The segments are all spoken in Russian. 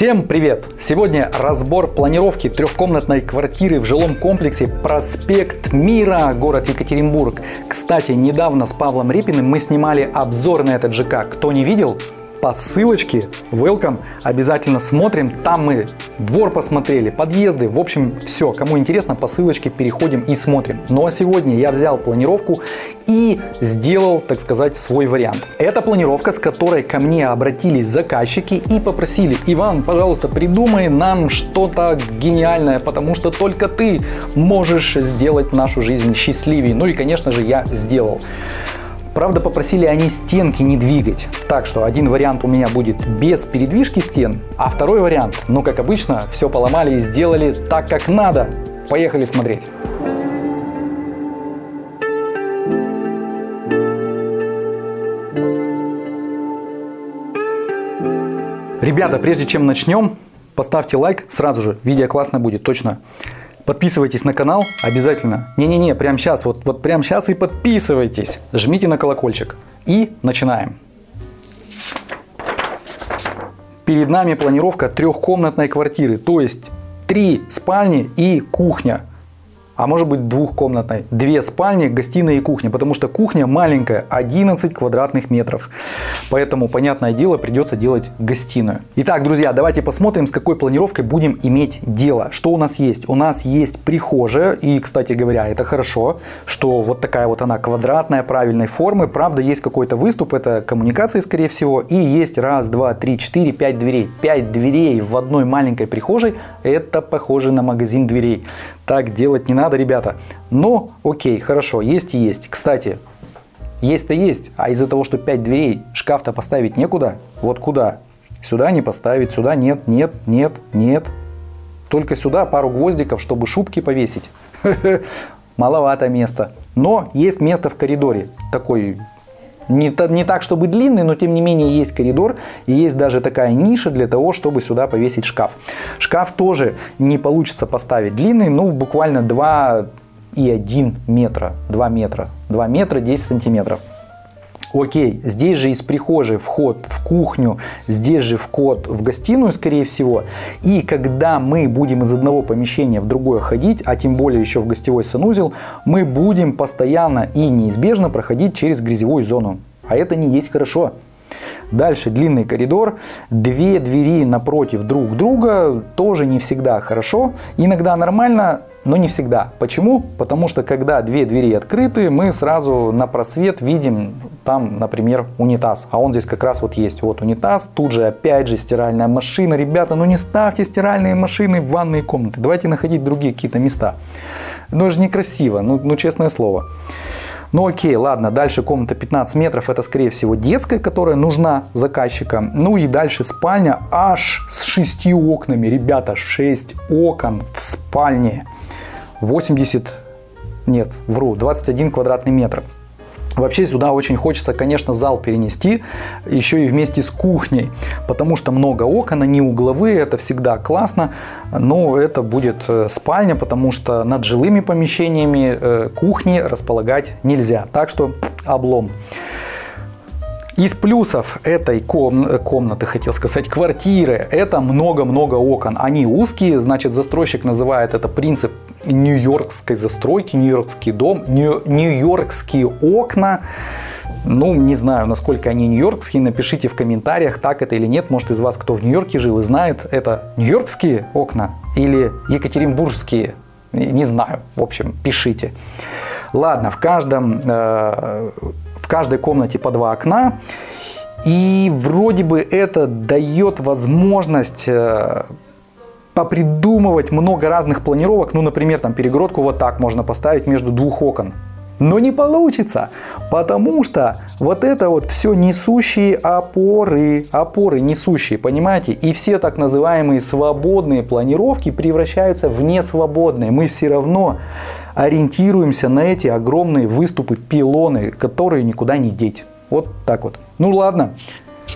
Всем привет! Сегодня разбор планировки трехкомнатной квартиры в жилом комплексе Проспект Мира, город Екатеринбург. Кстати, недавно с Павлом Репиным мы снимали обзор на этот ЖК. Кто не видел, по ссылочке welcome обязательно смотрим. Там мы двор посмотрели, подъезды. В общем, все. Кому интересно, по ссылочке переходим и смотрим. Ну а сегодня я взял планировку и сделал, так сказать, свой вариант. Это планировка, с которой ко мне обратились заказчики и попросили, Иван, пожалуйста, придумай нам что-то гениальное, потому что только ты можешь сделать нашу жизнь счастливее. Ну и, конечно же, я сделал. Правда, попросили они стенки не двигать. Так что один вариант у меня будет без передвижки стен, а второй вариант, ну как обычно, все поломали и сделали так, как надо. Поехали смотреть. Ребята, прежде чем начнем, поставьте лайк сразу же. Видео классно будет, точно. Подписывайтесь на канал обязательно. Не-не-не, прямо сейчас, вот, вот прямо сейчас и подписывайтесь. Жмите на колокольчик. И начинаем. Перед нами планировка трехкомнатной квартиры, то есть три спальни и кухня а может быть двухкомнатной. Две спальни, гостиная и кухня, потому что кухня маленькая, 11 квадратных метров. Поэтому, понятное дело, придется делать гостиную. Итак, друзья, давайте посмотрим, с какой планировкой будем иметь дело. Что у нас есть? У нас есть прихожая, и, кстати говоря, это хорошо, что вот такая вот она квадратная, правильной формы. Правда, есть какой-то выступ, это коммуникации, скорее всего, и есть раз, два, три, четыре, пять дверей. Пять дверей в одной маленькой прихожей, это похоже на магазин дверей. Так делать не надо, ребята. Но, окей, хорошо, есть и есть. Кстати, есть-то есть, а из-за того, что 5 дверей, шкаф-то поставить некуда. Вот куда? Сюда не поставить, сюда нет, нет, нет, нет. Только сюда пару гвоздиков, чтобы шубки повесить. Маловато места. Но есть место в коридоре. Такой не, не так, чтобы длинный, но тем не менее есть коридор и есть даже такая ниша для того, чтобы сюда повесить шкаф. Шкаф тоже не получится поставить длинный, ну буквально 2 и 1 метра, 2 метра, 2 метра 10 сантиметров. Окей, здесь же из прихожей вход в кухню, здесь же вход в гостиную, скорее всего. И когда мы будем из одного помещения в другое ходить, а тем более еще в гостевой санузел, мы будем постоянно и неизбежно проходить через грязевую зону. А это не есть хорошо. Дальше длинный коридор, две двери напротив друг друга, тоже не всегда хорошо. Иногда нормально, но не всегда. Почему? Потому что когда две двери открыты, мы сразу на просвет видим там, например, унитаз. А он здесь как раз вот есть. Вот унитаз, тут же опять же стиральная машина. Ребята, ну не ставьте стиральные машины в ванные комнаты. Давайте находить другие какие-то места. Ну это же некрасиво, ну, ну честное слово. Ну окей, ладно, дальше комната 15 метров, это скорее всего детская, которая нужна заказчикам. Ну и дальше спальня аж с 6 окнами, ребята, 6 окон в спальне. 80, нет, вру, 21 квадратный метр. Вообще сюда очень хочется, конечно, зал перенести, еще и вместе с кухней, потому что много окон, они угловые, это всегда классно, но это будет э, спальня, потому что над жилыми помещениями э, кухни располагать нельзя, так что облом. Из плюсов этой ком комнаты, хотел сказать, квартиры, это много-много окон. Они узкие, значит застройщик называет это принцип нью-йоркской застройки, нью-йоркский дом, нью-йоркские окна. Ну, не знаю, насколько они нью-йоркские, напишите в комментариях, так это или нет. Может, из вас кто в Нью-Йорке жил и знает, это нью-йоркские окна или екатеринбургские, не знаю. В общем, пишите. Ладно, в каждом, э, в каждой комнате по два окна. И вроде бы это дает возможность э, попридумывать много разных планировок. Ну, например, там перегородку вот так можно поставить между двух окон. Но не получится, потому что вот это вот все несущие опоры, опоры несущие, понимаете? И все так называемые свободные планировки превращаются в несвободные. Мы все равно ориентируемся на эти огромные выступы, пилоны, которые никуда не деть. Вот так вот. Ну ладно,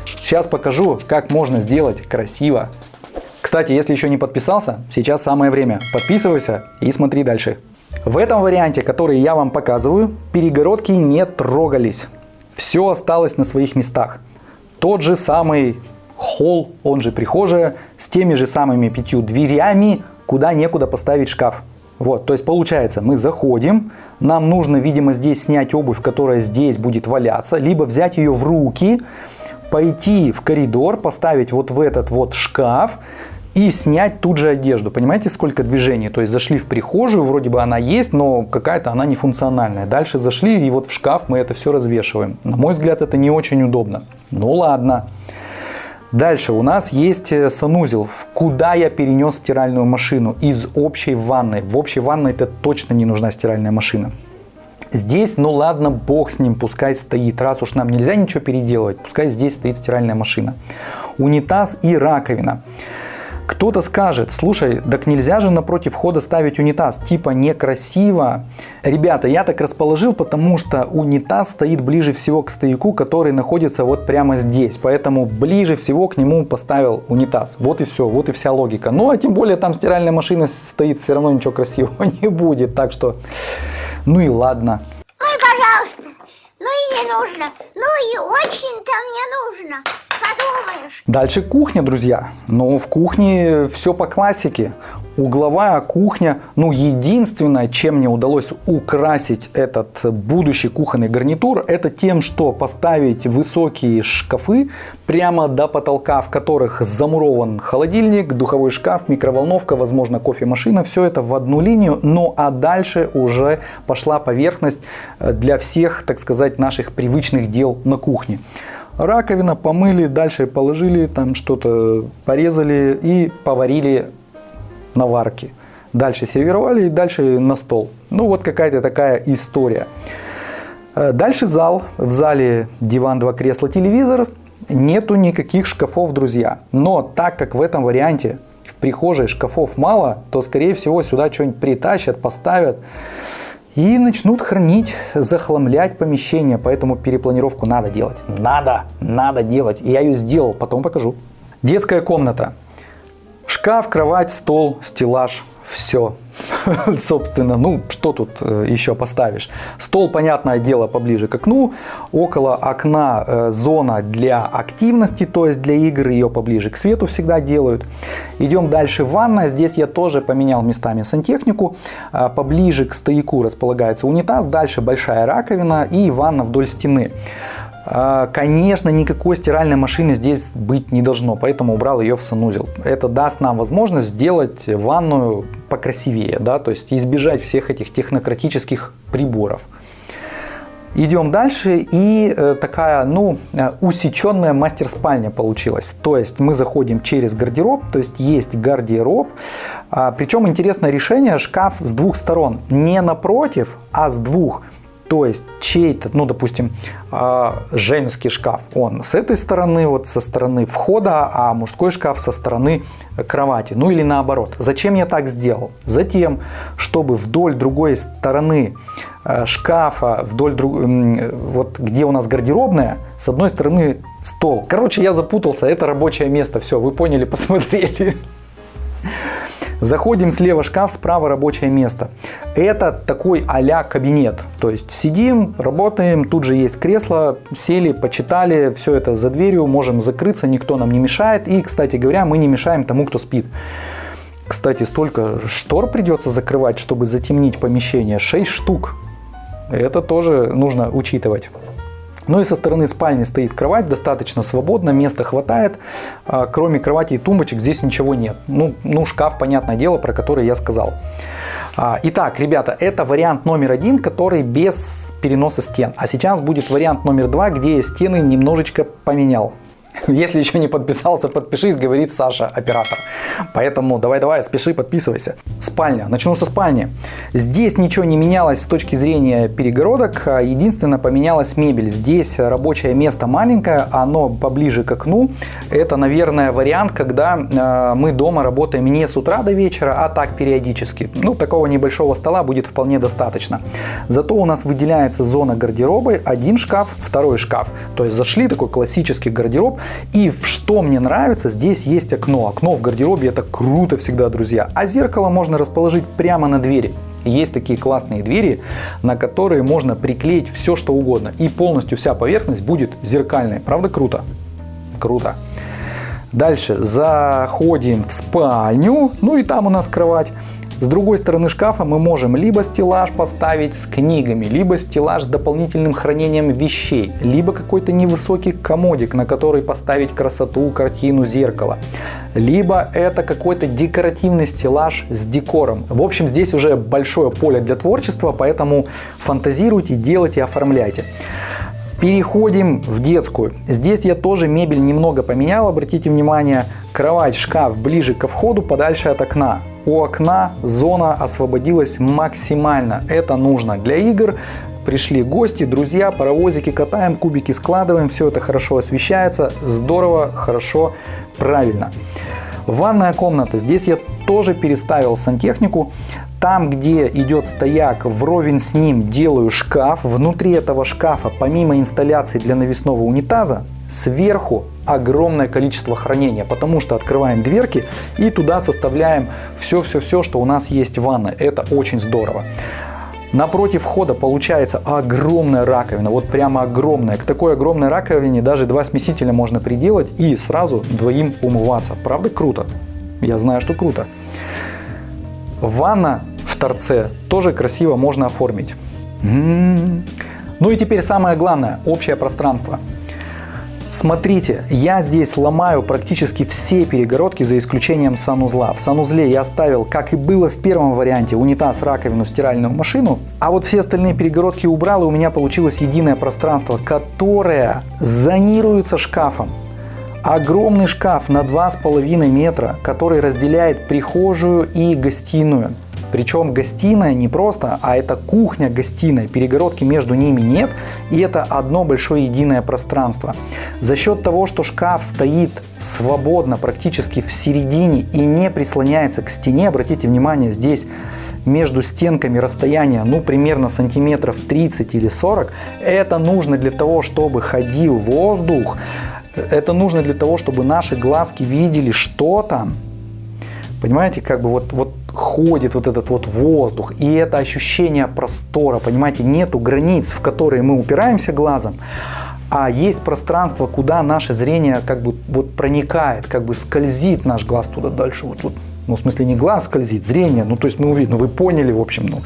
сейчас покажу, как можно сделать красиво кстати, если еще не подписался, сейчас самое время. Подписывайся и смотри дальше. В этом варианте, который я вам показываю, перегородки не трогались. Все осталось на своих местах. Тот же самый холл, он же прихожая, с теми же самыми пятью дверями, куда некуда поставить шкаф. Вот, то есть получается, мы заходим, нам нужно, видимо, здесь снять обувь, которая здесь будет валяться, либо взять ее в руки, пойти в коридор, поставить вот в этот вот шкаф, и снять тут же одежду. Понимаете, сколько движений? То есть зашли в прихожую, вроде бы она есть, но какая-то она нефункциональная. Дальше зашли, и вот в шкаф мы это все развешиваем. На мой взгляд, это не очень удобно. Ну ладно. Дальше у нас есть э, санузел, куда я перенес стиральную машину из общей ванной. В общей ванной это точно не нужна стиральная машина. Здесь, ну ладно, бог с ним, пускай стоит. Раз уж нам нельзя ничего переделывать, пускай здесь стоит стиральная машина. Унитаз и раковина. Кто-то скажет, слушай, так нельзя же напротив входа ставить унитаз, типа некрасиво. Ребята, я так расположил, потому что унитаз стоит ближе всего к стояку, который находится вот прямо здесь. Поэтому ближе всего к нему поставил унитаз. Вот и все, вот и вся логика. Ну а тем более там стиральная машина стоит, все равно ничего красивого не будет. Так что, ну и ладно. Ой, пожалуйста, ну и не нужно, ну и очень-то мне нужно подумаешь. Дальше кухня, друзья. Ну, в кухне все по классике. Угловая кухня, ну, единственное, чем мне удалось украсить этот будущий кухонный гарнитур, это тем, что поставить высокие шкафы прямо до потолка, в которых замурован холодильник, духовой шкаф, микроволновка, возможно, кофемашина. Все это в одну линию, ну, а дальше уже пошла поверхность для всех, так сказать, наших привычных дел на кухне раковина, помыли, дальше положили, там что-то порезали и поварили на варке. Дальше сервировали и дальше на стол. Ну вот какая-то такая история. Э, дальше зал. В зале диван, два кресла, телевизор. Нету никаких шкафов, друзья. Но так как в этом варианте в прихожей шкафов мало, то скорее всего сюда что-нибудь притащат, поставят и начнут хранить, захламлять помещение. Поэтому перепланировку надо делать. Надо, надо делать. И я ее сделал, потом покажу. Детская комната. Шкаф, кровать, стол, стеллаж, все. Собственно, ну что тут э, еще поставишь? Стол, понятное дело, поближе к окну. Около окна э, зона для активности, то есть для игры ее поближе к свету всегда делают. Идем дальше. Ванная. Здесь я тоже поменял местами сантехнику. Э, поближе к стояку располагается унитаз. Дальше большая раковина и ванна вдоль стены. А, конечно, никакой стиральной машины здесь быть не должно, поэтому убрал ее в санузел. Это даст нам возможность сделать ванную покрасивее, да, то есть избежать всех этих технократических приборов. Идем дальше и э, такая, ну, э, усеченная мастер-спальня получилась. То есть мы заходим через гардероб, то есть есть гардероб. А, причем интересное решение, шкаф с двух сторон. Не напротив, а с двух. То есть чей-то, ну, допустим, а, женский шкаф, он с этой стороны, вот со стороны входа, а мужской шкаф со стороны кровати. Ну или наоборот. Зачем я так сделал? Затем, чтобы вдоль другой стороны э, шкафа, вдоль друг... вот где у нас гардеробная, с одной стороны стол. Короче, я запутался, это рабочее место. Все, вы поняли, посмотрели. Заходим слева шкаф, справа рабочее место. Это такой а кабинет. То есть сидим, работаем, тут же есть кресло, сели, почитали, все это за дверью, можем закрыться, никто нам не мешает. И, кстати говоря, мы не мешаем тому, кто спит. Кстати, столько штор придется закрывать, чтобы затемнить помещение. 6 штук. Это тоже нужно учитывать. Ну и со стороны спальни стоит кровать, достаточно свободно, места хватает. А, кроме кровати и тумбочек здесь ничего нет. Ну, ну шкаф, понятное дело, про который я сказал. А, итак, ребята, это вариант номер один, который без переноса стен. А сейчас будет вариант номер два, где я стены немножечко поменял. Если еще не подписался, подпишись, говорит Саша, оператор. Поэтому давай-давай, спеши, подписывайся. Спальня. Начну со спальни. Здесь ничего не менялось с точки зрения перегородок. А единственное, поменялась мебель. Здесь рабочее место маленькое, оно поближе к окну. Это, наверное, вариант, когда э, мы дома работаем не с утра до вечера, а так периодически. Ну, такого небольшого стола будет вполне достаточно. Зато у нас выделяется зона гардероба. Один шкаф, второй шкаф. То есть зашли такой классический гардероб. И что мне нравится, здесь есть окно. Окно в гардеробе это круто всегда, друзья. А зеркало можно расположить прямо на двери. Есть такие классные двери, на которые можно приклеить все, что угодно. И полностью вся поверхность будет зеркальной. Правда круто? Круто. Дальше заходим в спальню, ну и там у нас кровать. С другой стороны шкафа мы можем либо стеллаж поставить с книгами, либо стеллаж с дополнительным хранением вещей, либо какой-то невысокий комодик, на который поставить красоту, картину, зеркало. Либо это какой-то декоративный стеллаж с декором. В общем, здесь уже большое поле для творчества, поэтому фантазируйте, делайте, оформляйте. Переходим в детскую. Здесь я тоже мебель немного поменял. Обратите внимание, кровать, шкаф ближе ко входу, подальше от окна. У окна зона освободилась максимально. Это нужно для игр. Пришли гости, друзья, паровозики катаем, кубики складываем. Все это хорошо освещается. Здорово, хорошо, правильно. Ванная комната. Здесь я тоже переставил сантехнику. Там, где идет стояк, вровень с ним делаю шкаф. Внутри этого шкафа, помимо инсталляции для навесного унитаза, сверху огромное количество хранения, потому что открываем дверки и туда составляем все-все-все, что у нас есть в ванной. Это очень здорово. Напротив входа получается огромная раковина, вот прямо огромная. К такой огромной раковине даже два смесителя можно приделать и сразу двоим умываться. Правда круто? Я знаю, что круто. Ванна торце тоже красиво можно оформить. М-м-м. Ну и теперь самое главное, общее пространство. Смотрите, я здесь ломаю практически все перегородки за исключением санузла. В санузле я оставил, как и было в первом варианте, унитаз, раковину, стиральную машину. А вот все остальные перегородки убрал, и у меня получилось единое пространство, которое зонируется шкафом. Огромный шкаф на 2,5 метра, который разделяет прихожую и гостиную. Причем гостиная не просто, а это кухня-гостиная. Перегородки между ними нет. И это одно большое единое пространство. За счет того, что шкаф стоит свободно практически в середине и не прислоняется к стене, обратите внимание, здесь между стенками расстояние, ну, примерно сантиметров 30 или 40, это нужно для того, чтобы ходил воздух, это нужно для того, чтобы наши глазки видели, что там. Понимаете, как бы вот, вот ходит вот этот вот воздух, и это ощущение простора, понимаете, нету границ, в которые мы упираемся глазом, а есть пространство, куда наше зрение как бы вот проникает, как бы скользит наш глаз туда дальше, вот, вот ну, в смысле, не глаз скользит, зрение. Ну, то есть мы увидим, ну, вы поняли, в общем, ну,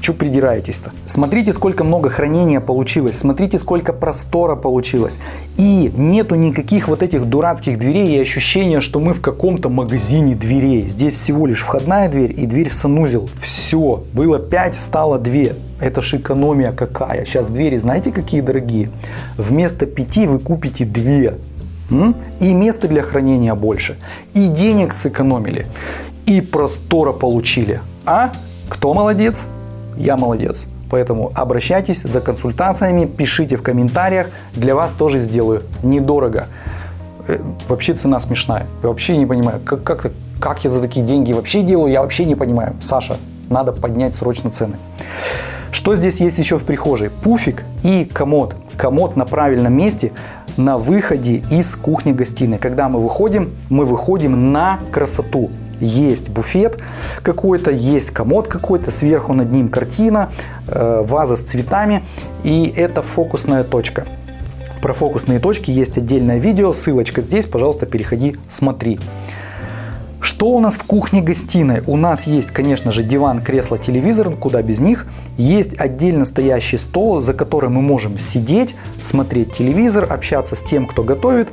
что придираетесь-то? Смотрите, сколько много хранения получилось, смотрите, сколько простора получилось. И нету никаких вот этих дурацких дверей и ощущения, что мы в каком-то магазине дверей. Здесь всего лишь входная дверь и дверь санузел. Все, было 5, стало 2. Это ж экономия какая. Сейчас двери, знаете, какие дорогие? Вместо 5 вы купите 2. И места для хранения больше, и денег сэкономили, и простора получили. А кто молодец? Я молодец. Поэтому обращайтесь за консультациями, пишите в комментариях, для вас тоже сделаю недорого. Э, вообще цена смешная, я вообще не понимаю, как, как, как я за такие деньги вообще делаю, я вообще не понимаю. Саша, надо поднять срочно цены. Что здесь есть еще в прихожей? Пуфик и комод. Комод на правильном месте на выходе из кухни-гостиной. Когда мы выходим, мы выходим на красоту. Есть буфет какой-то, есть комод какой-то, сверху над ним картина, э, ваза с цветами. И это фокусная точка. Про фокусные точки есть отдельное видео, ссылочка здесь, пожалуйста, переходи, смотри. Что у нас в кухне-гостиной? У нас есть, конечно же, диван, кресло, телевизор, куда без них. Есть отдельно стоящий стол, за которым мы можем сидеть, смотреть телевизор, общаться с тем, кто готовит.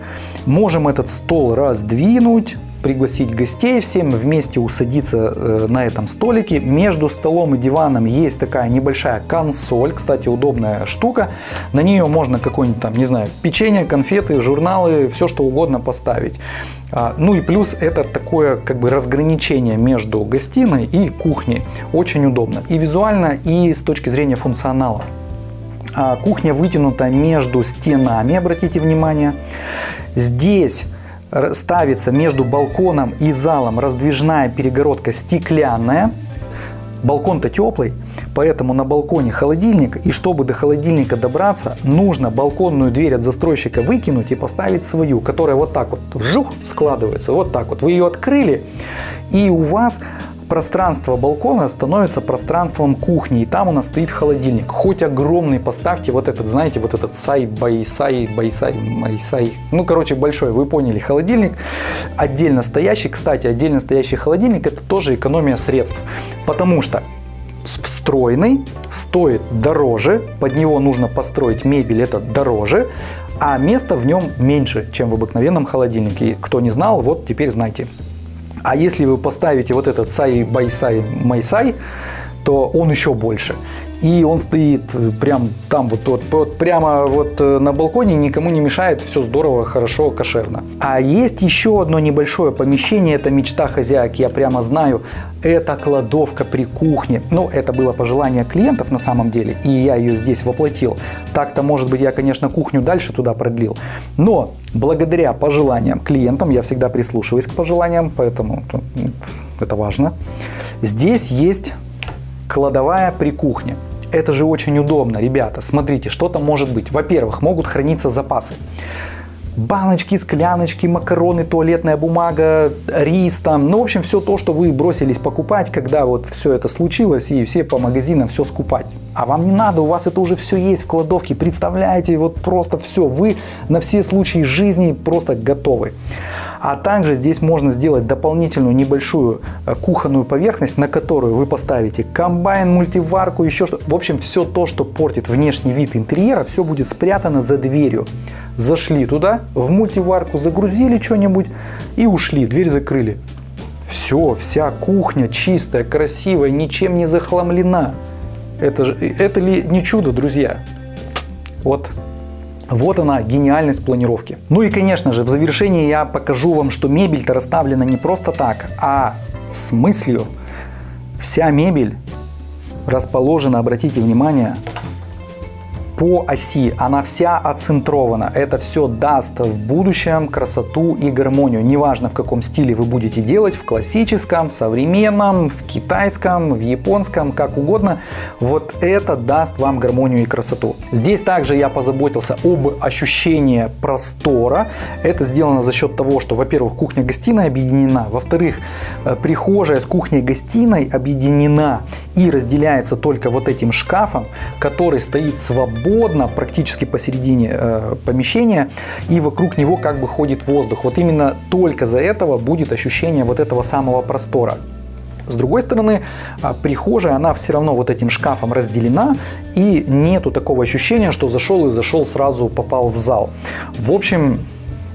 Можем этот стол раздвинуть, пригласить гостей, всем вместе усадиться э, на этом столике. Между столом и диваном есть такая небольшая консоль, кстати, удобная штука. На нее можно какой-нибудь там, не знаю, печенье, конфеты, журналы, все что угодно поставить. А, ну и плюс это такое как бы разграничение между гостиной и кухней. Очень удобно и визуально, и с точки зрения функционала. А, кухня вытянута между стенами, обратите внимание. Здесь ставится между балконом и залом раздвижная перегородка стеклянная. Балкон-то теплый, поэтому на балконе холодильник. И чтобы до холодильника добраться, нужно балконную дверь от застройщика выкинуть и поставить свою, которая вот так вот жух, складывается. Вот так вот. Вы ее открыли, и у вас пространство балкона становится пространством кухни, и там у нас стоит холодильник. Хоть огромный поставьте вот этот, знаете, вот этот side, by side, by side, my side, ну, короче, большой, вы поняли, холодильник, отдельно стоящий, кстати, отдельно стоящий холодильник, это тоже экономия средств, потому что встроенный стоит дороже, под него нужно построить мебель, это дороже, а места в нем меньше, чем в обыкновенном холодильнике. Кто не знал, вот теперь знайте. А если вы поставите вот этот side by side my side, то он еще больше и он стоит э, прям там вот, вот, вот прямо вот э, на балконе, никому не мешает, все здорово, хорошо, кошерно. А есть еще одно небольшое помещение, это мечта хозяек, я прямо знаю, это кладовка при кухне. Ну, это было пожелание клиентов на самом деле, и я ее здесь воплотил. Так-то, может быть, я, конечно, кухню дальше туда продлил. Но благодаря пожеланиям клиентам, я всегда прислушиваюсь к пожеланиям, поэтому это важно. Здесь есть кладовая при кухне. Это же очень удобно, ребята. Смотрите, что там может быть. Во-первых, могут храниться запасы. Баночки, скляночки, макароны, туалетная бумага, рис там. Ну, в общем, все то, что вы бросились покупать, когда вот все это случилось и все по магазинам все скупать. А вам не надо, у вас это уже все есть в кладовке. Представляете, вот просто все. Вы на все случаи жизни просто готовы. А также здесь можно сделать дополнительную небольшую э, кухонную поверхность, на которую вы поставите комбайн, мультиварку, еще что. В общем, все то, что портит внешний вид интерьера, все будет спрятано за дверью. Зашли туда, в мультиварку, загрузили что-нибудь и ушли, дверь закрыли. Все, вся кухня чистая, красивая, ничем не захламлена. Это, же, это ли не чудо, друзья? Вот вот она, гениальность планировки. Ну и, конечно же, в завершении я покажу вам, что мебель-то расставлена не просто так, а с мыслью. Вся мебель расположена, обратите внимание, по оси, она вся оцентрована. Это все даст в будущем красоту и гармонию. Неважно в каком стиле вы будете делать, в классическом, современном, в китайском, в японском, как угодно. Вот это даст вам гармонию и красоту. Здесь также я позаботился об ощущении простора. Это сделано за счет того, что, во-первых, кухня-гостиная объединена, во-вторых, э, прихожая с кухней-гостиной объединена и разделяется только вот этим шкафом, который стоит свободно свободно, практически посередине э, помещения, и вокруг него как бы ходит воздух. Вот именно только за этого будет ощущение вот этого самого простора. С другой стороны, а, прихожая, она все равно вот этим шкафом разделена, и нету такого ощущения, что зашел и зашел сразу попал в зал. В общем,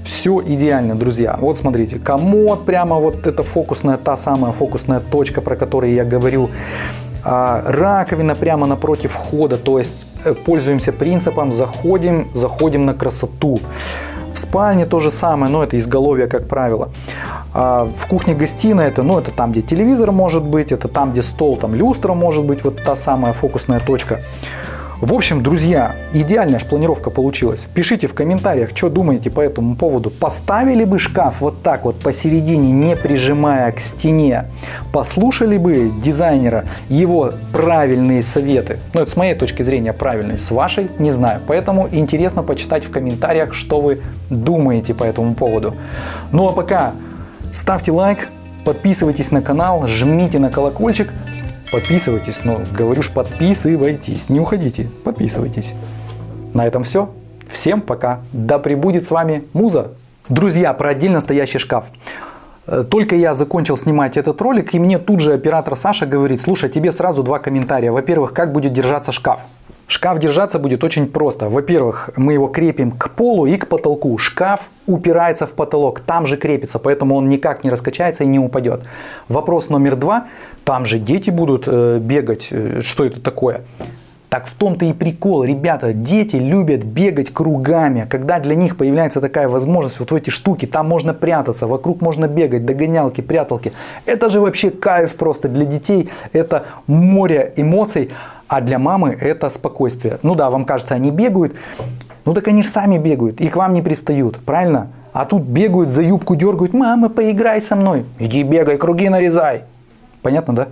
все идеально, друзья. Вот смотрите, комод прямо вот эта фокусная, та самая фокусная точка, про которую я говорю. А, раковина прямо напротив входа, то есть пользуемся принципом заходим, заходим на красоту. В спальне то же самое, но это изголовье, как правило. А в кухне-гостиной это, ну, это там, где телевизор может быть, это там, где стол, там люстра может быть, вот та самая фокусная точка. В общем, друзья, идеальная планировка получилась. Пишите в комментариях, что думаете по этому поводу. Поставили бы шкаф вот так вот посередине, не прижимая к стене. Послушали бы дизайнера его правильные советы. Ну, это с моей точки зрения правильные, с вашей не знаю. Поэтому интересно почитать в комментариях, что вы думаете по этому поводу. Ну а пока ставьте лайк, подписывайтесь на канал, жмите на колокольчик, Подписывайтесь, ну, говорю ж, подписывайтесь, не уходите, подписывайтесь. На этом все. Всем пока. Да пребудет с вами Муза. Друзья, про отдельно стоящий шкаф. Э, только я закончил снимать этот ролик, и мне тут же оператор Саша говорит, слушай, тебе сразу два комментария. Во-первых, как будет держаться шкаф? Шкаф держаться будет очень просто. Во-первых, мы его крепим к полу и к потолку. Шкаф упирается в потолок, там же крепится, поэтому он никак не раскачается и не упадет. Вопрос номер два. Там же дети будут э, бегать. Э, что это такое? Так в том-то и прикол, ребята, дети любят бегать кругами, когда для них появляется такая возможность, вот в эти штуки, там можно прятаться, вокруг можно бегать, догонялки, пряталки. Это же вообще кайф просто для детей, это море эмоций. А для мамы это спокойствие. Ну да, вам кажется, они бегают. Ну так они же сами бегают и к вам не пристают, правильно? А тут бегают, за юбку дергают. Мама, поиграй со мной. Иди бегай, круги нарезай. Понятно, да?